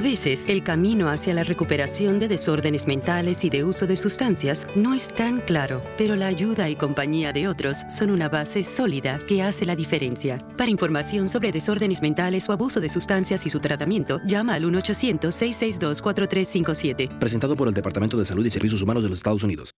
A veces, el camino hacia la recuperación de desórdenes mentales y de uso de sustancias no es tan claro, pero la ayuda y compañía de otros son una base sólida que hace la diferencia. Para información sobre desórdenes mentales o abuso de sustancias y su tratamiento, llama al 1-800-662-4357. Presentado por el Departamento de Salud y Servicios Humanos de los Estados Unidos.